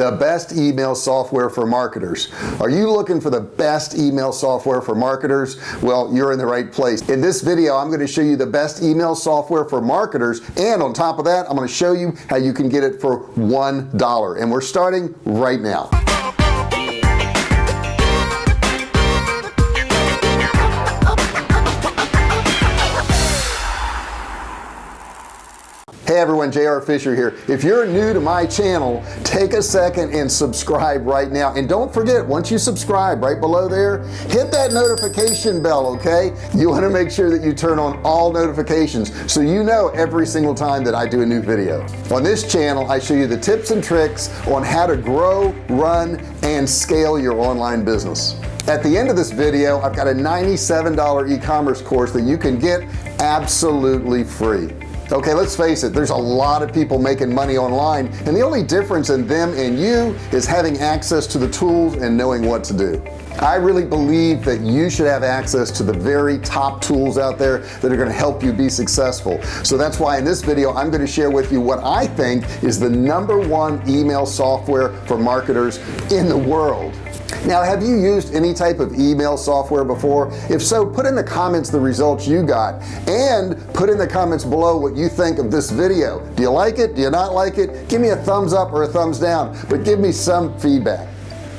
the best email software for marketers. Are you looking for the best email software for marketers? Well you're in the right place. In this video I'm going to show you the best email software for marketers and on top of that I'm going to show you how you can get it for one dollar. And we're starting right now hey everyone JR Fisher here. If you're new to my channel take a second and subscribe right now. And don't forget once you subscribe right below there hit that notification bell okay? You want to make sure that you turn on all notifications so you know every single time that I do a new video. On this channel I show you the tips and tricks on how to grow run and scale your online business. At the end of this video I've got a $97 e-commerce course that you can get absolutely free okay let's face it there's a lot of people making money online and the only difference in them and you is having access to the tools and knowing what to do. I really believe that you should have access to the very top tools out there that are going to help you be successful. So that's why in this video I'm going to share with you what I think is the number one email software for marketers in the world now have you used any type of email software before? If so put in the comments the results you got and put in the comments below what you think of this video. Do you like it? Do you not like it? Give me a thumbs up or a thumbs down but give me some feedback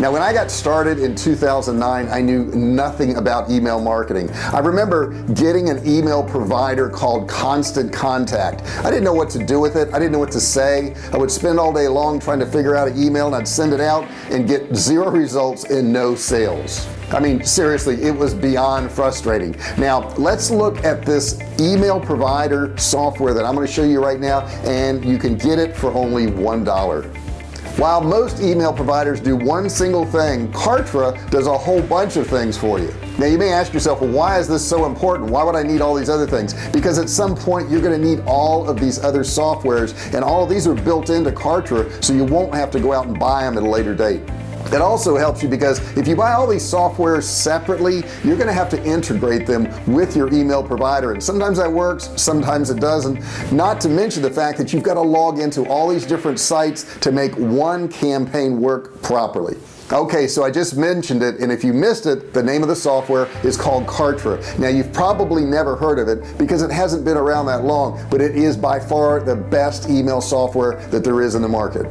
now when I got started in 2009 I knew nothing about email marketing. I remember getting an email provider called constant contact. I didn't know what to do with it. I didn't know what to say. I would spend all day long trying to figure out an email and I'd send it out and get zero results and no sales. I mean seriously it was beyond frustrating. Now let's look at this email provider software that I'm going to show you right now and you can get it for only one dollar while most email providers do one single thing Kartra does a whole bunch of things for you. Now you may ask yourself well, why is this so important? Why would I need all these other things? Because at some point you're going to need all of these other softwares and all these are built into Kartra so you won't have to go out and buy them at a later date it also helps you because if you buy all these software separately you're gonna have to integrate them with your email provider. And sometimes that works sometimes it doesn't. Not to mention the fact that you've got to log into all these different sites to make one campaign work properly. Okay so I just mentioned it and if you missed it the name of the software is called Kartra. Now you've probably never heard of it because it hasn't been around that long but it is by far the best email software that there is in the market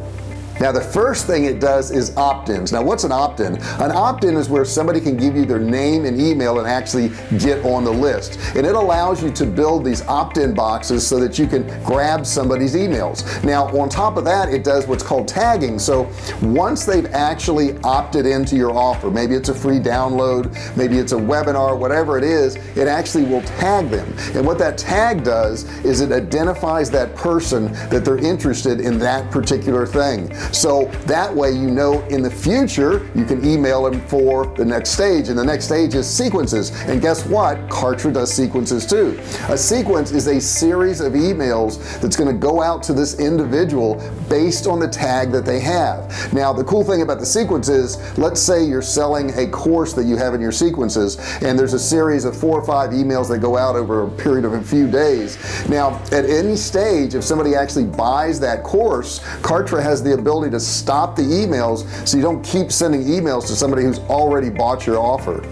now the first thing it does is opt-ins. Now what's an opt-in? An opt-in is where somebody can give you their name and email and actually get on the list. And it allows you to build these opt-in boxes so that you can grab somebody's emails. Now on top of that it does what's called tagging. So once they've actually opted into your offer maybe it's a free download maybe it's a webinar whatever it is it actually will tag them. And what that tag does is it identifies that person that they're interested in that particular thing so that way you know in the future you can email them for the next stage and the next stage is sequences. And guess what? Kartra does sequences too. A sequence is a series of emails that's going to go out to this individual based on the tag that they have. Now the cool thing about the sequence is let's say you're selling a course that you have in your sequences and there's a series of four or five emails that go out over a period of a few days. Now at any stage if somebody actually buys that course Kartra has the ability ability to stop the emails so you don't keep sending emails to somebody who's already bought your offer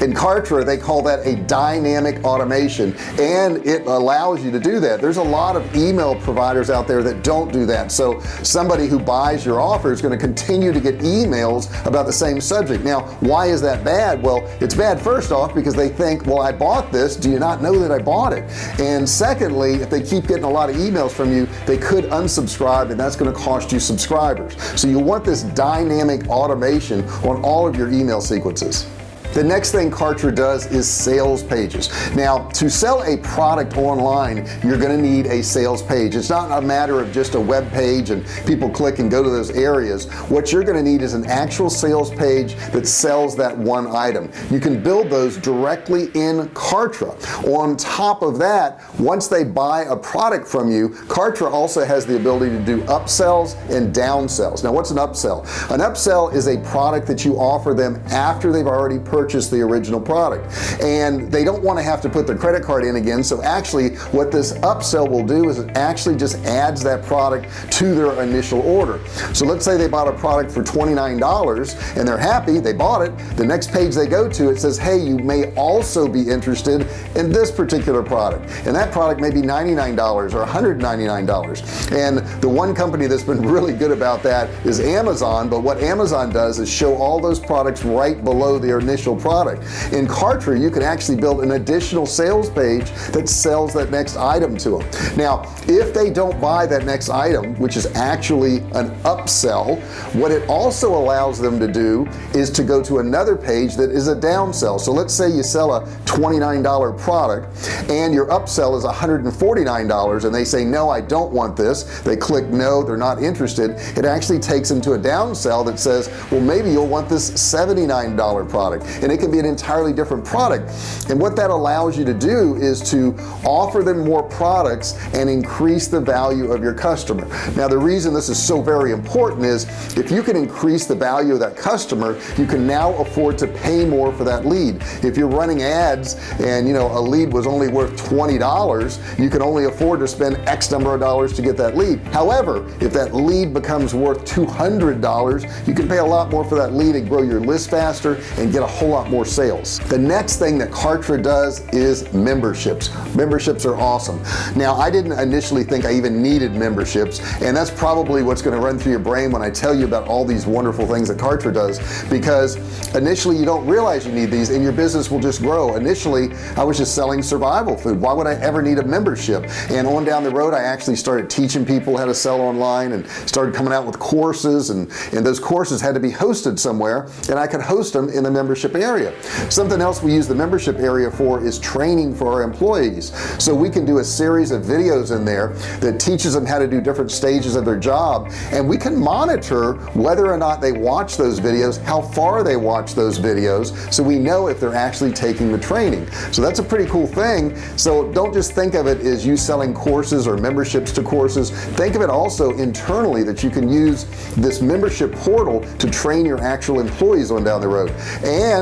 in Kartra they call that a dynamic automation and it allows you to do that. There's a lot of email providers out there that don't do that. So somebody who buys your offer is going to continue to get emails about the same subject. Now why is that bad? Well it's bad first off because they think well I bought this. Do you not know that I bought it? And secondly if they keep getting a lot of emails from you they could unsubscribe and that's going to cost you subscribers. So you want this dynamic automation on all of your email sequences the next thing Kartra does is sales pages. Now to sell a product online you're gonna need a sales page. It's not a matter of just a web page and people click and go to those areas. What you're gonna need is an actual sales page that sells that one item. You can build those directly in Kartra. On top of that once they buy a product from you Kartra also has the ability to do upsells and downsells. Now what's an upsell? An upsell is a product that you offer them after they've already purchased the original product. And they don't want to have to put their credit card in again. So actually what this upsell will do is it actually just adds that product to their initial order. So let's say they bought a product for $29 and they're happy they bought it. The next page they go to it says hey you may also be interested in this particular product. And that product may be $99 or $199 and the one company that's been really good about that is Amazon. But what Amazon does is show all those products right below their initial product. In Kartra you can actually build an additional sales page that sells that next item to them now if they don't buy that next item which is actually an upsell what it also allows them to do is to go to another page that is a downsell. So let's say you sell a $29 product and your upsell is $149 and they say no I don't want this. They click no they're not interested. It actually takes them to a downsell that says well maybe you'll want this $79 product and it can be an entirely different product. And what that allows you to do is to offer them more products and increase the value of your customer. Now the reason this is so very important is if you can increase the value of that customer you can now afford to pay more for that lead. If you're running ads and you know a lead was only worth $20 you can only afford to spend X number of dollars to get that lead. However if that lead becomes worth $200 you can pay a lot more for that lead and grow your list faster and get a whole lot more sales. The next thing that Kartra does is memberships. Memberships are awesome. Now I didn't initially think I even needed memberships and that's probably what's going to run through your brain when I tell you about all these wonderful things that Kartra does because initially you don't realize you need these and your business will just grow. Initially I was just selling survival food. Why would I ever need a membership? And on down the road I actually started teaching people how to sell online and started coming out with courses and and those courses had to be hosted somewhere and I could host them in the membership area. Something else we use the membership area for is training for our employees. So we can do a series of videos in there that teaches them how to do different stages of their job. And we can monitor whether or not they watch those videos how far they watch those videos so we know if they're actually taking the training. So that's a pretty cool thing. So don't just think of it as you selling courses or memberships to courses. Think of it also internally that you can use this membership portal to train your actual employees on down the road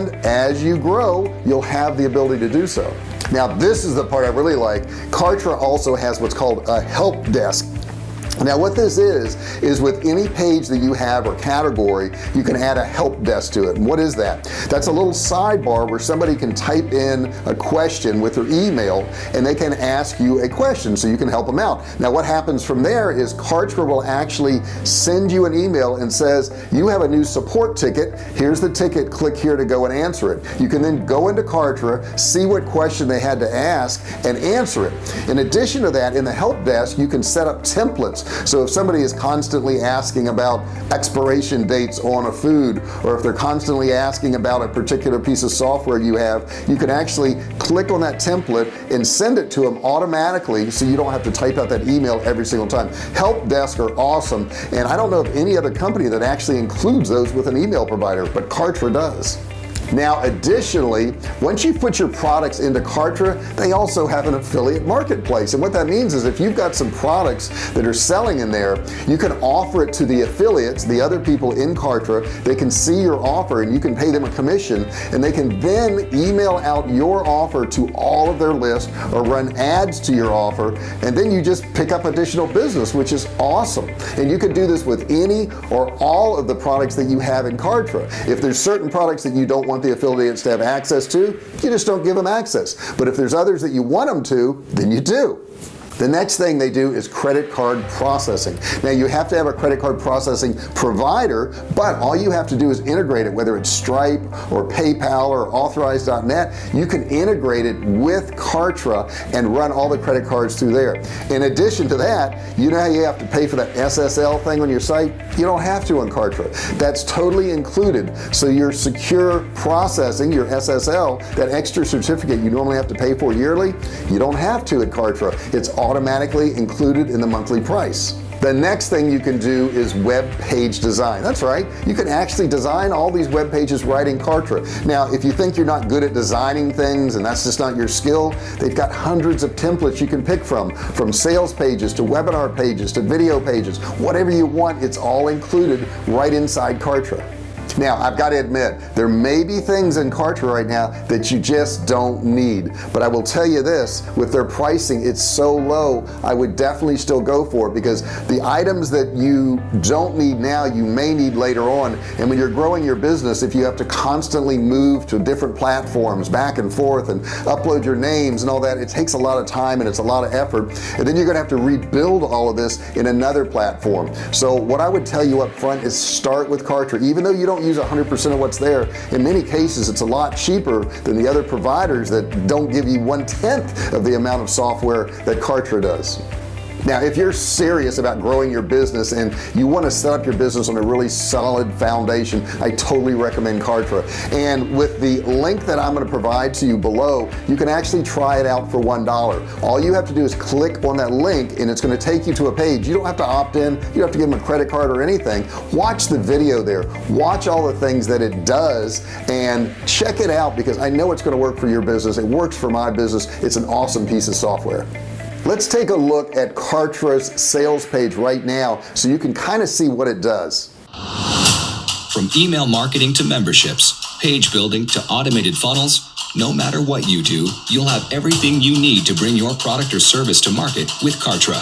and as you grow you'll have the ability to do so. Now this is the part I really like. Kartra also has what's called a help desk now what this is is with any page that you have or category you can add a help desk to it. And what is that? That's a little sidebar where somebody can type in a question with their email and they can ask you a question so you can help them out. Now what happens from there is Kartra will actually send you an email and says you have a new support ticket. Here's the ticket. Click here to go and answer it. You can then go into Kartra see what question they had to ask and answer it. In addition to that in the help desk you can set up templates so if somebody is constantly asking about expiration dates on a food or if they're constantly asking about a particular piece of software you have you can actually click on that template and send it to them automatically so you don't have to type out that email every single time. Help desk are awesome and I don't know of any other company that actually includes those with an email provider but Kartra does now additionally once you put your products into Kartra they also have an affiliate marketplace. And what that means is if you've got some products that are selling in there you can offer it to the affiliates the other people in Kartra. They can see your offer and you can pay them a commission. And they can then email out your offer to all of their list or run ads to your offer. And then you just pick up additional business which is awesome. And you can do this with any or all of the products that you have in Kartra. If there's certain products that you don't want the affiliates to have access to you just don't give them access. But if there's others that you want them to then you do the next thing they do is credit card processing. Now you have to have a credit card processing provider but all you have to do is integrate it whether it's Stripe or PayPal or authorize.net you can integrate it with Kartra and run all the credit cards through there. In addition to that you know how you have to pay for that SSL thing on your site? You don't have to on Kartra. That's totally included. So your secure processing your SSL that extra certificate you normally have to pay for yearly you don't have to at Kartra. It's automatically included in the monthly price. The next thing you can do is web page design. That's right. You can actually design all these web pages right in Kartra. Now if you think you're not good at designing things and that's just not your skill they've got hundreds of templates you can pick from from sales pages to webinar pages to video pages. Whatever you want it's all included right inside Kartra now I've got to admit there may be things in Kartra right now that you just don't need. But I will tell you this with their pricing it's so low I would definitely still go for it. Because the items that you don't need now you may need later on. And when you're growing your business if you have to constantly move to different platforms back and forth and upload your names and all that it takes a lot of time and it's a lot of effort. And then you're gonna have to rebuild all of this in another platform. So what I would tell you up front is start with Kartra. Even though you don't use 100% of what's there. In many cases it's a lot cheaper than the other providers that don't give you one-tenth of the amount of software that Kartra does now if you're serious about growing your business and you want to set up your business on a really solid foundation I totally recommend Kartra. And with the link that I'm going to provide to you below you can actually try it out for one dollar. All you have to do is click on that link and it's going to take you to a page. You don't have to opt in. You don't have to give them a credit card or anything. Watch the video there. Watch all the things that it does and check it out because I know it's going to work for your business. It works for my business. It's an awesome piece of software let's take a look at Kartra's sales page right now so you can kind of see what it does. From email marketing to memberships page building to automated funnels no matter what you do you'll have everything you need to bring your product or service to market with Kartra.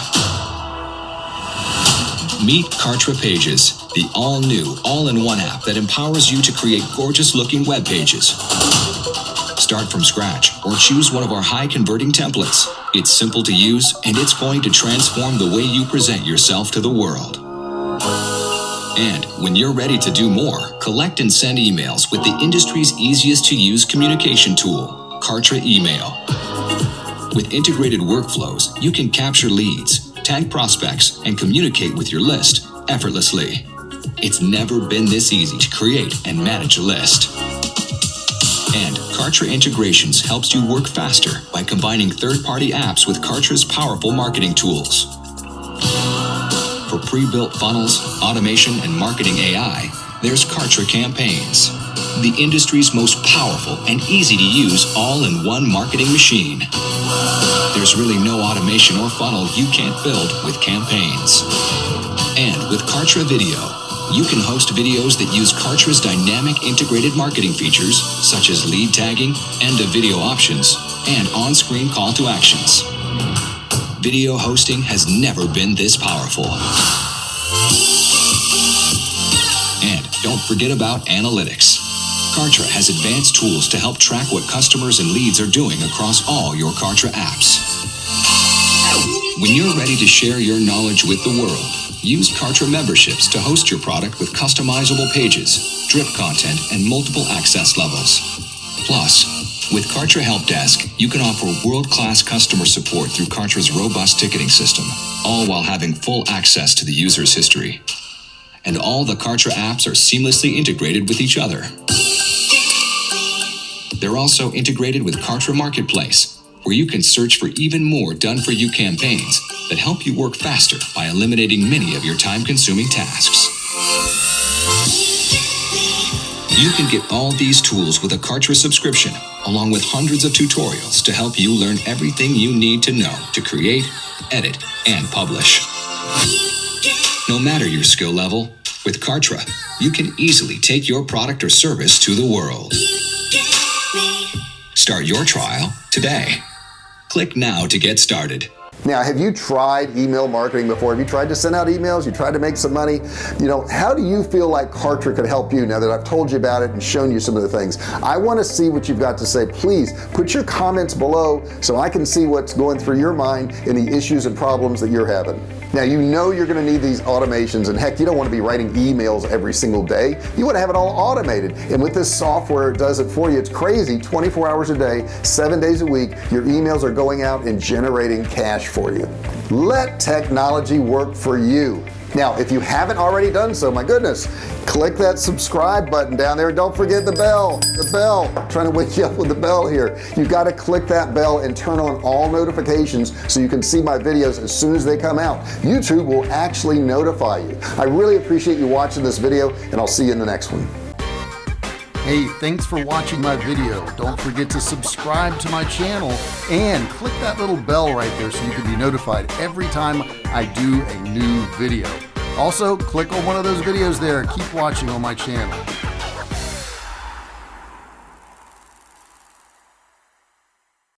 Meet Kartra pages the all-new all-in-one app that empowers you to create gorgeous looking web pages. Start from scratch or choose one of our high converting templates it's simple to use and it's going to transform the way you present yourself to the world. And when you're ready to do more, collect and send emails with the industry's easiest to use communication tool, Kartra Email. With integrated workflows, you can capture leads, tag prospects, and communicate with your list effortlessly. It's never been this easy to create and manage a list. And Kartra Integrations helps you work faster by combining third-party apps with Kartra's powerful marketing tools. For pre-built funnels, automation, and marketing AI, there's Kartra Campaigns, the industry's most powerful and easy-to-use all-in-one marketing machine. There's really no automation or funnel you can't build with campaigns. And with Kartra Video, you can host videos that use Kartra's dynamic integrated marketing features, such as lead tagging, end of video options, and on-screen call to actions. Video hosting has never been this powerful. And don't forget about analytics. Kartra has advanced tools to help track what customers and leads are doing across all your Kartra apps. When you're ready to share your knowledge with the world, Use Kartra memberships to host your product with customizable pages, drip content, and multiple access levels. Plus, with Kartra Help Desk, you can offer world-class customer support through Kartra's robust ticketing system, all while having full access to the user's history. And all the Kartra apps are seamlessly integrated with each other. They're also integrated with Kartra Marketplace, where you can search for even more done-for-you campaigns that help you work faster by eliminating many of your time-consuming tasks. You can get all these tools with a Kartra subscription, along with hundreds of tutorials to help you learn everything you need to know to create, edit, and publish. No matter your skill level, with Kartra, you can easily take your product or service to the world. Start your trial today. Click now to get started. Now, have you tried email marketing before? Have you tried to send out emails? You tried to make some money? You know, how do you feel like Kartra could help you now that I've told you about it and shown you some of the things? I want to see what you've got to say. Please put your comments below so I can see what's going through your mind and the issues and problems that you're having now you know you're gonna need these automations and heck you don't want to be writing emails every single day you want to have it all automated and with this software it does it for you it's crazy 24 hours a day seven days a week your emails are going out and generating cash for you. Let technology work for you. Now if you haven't already done so my goodness click that subscribe button down there. Don't forget the bell the bell. I'm trying to wake you up with the bell here. You got to click that bell and turn on all notifications so you can see my videos as soon as they come out. YouTube will actually notify you. I really appreciate you watching this video and I'll see you in the next one Hey, thanks for watching my video. Don't forget to subscribe to my channel and click that little bell right there so you can be notified every time I do a new video. Also, click on one of those videos there. Keep watching on my channel.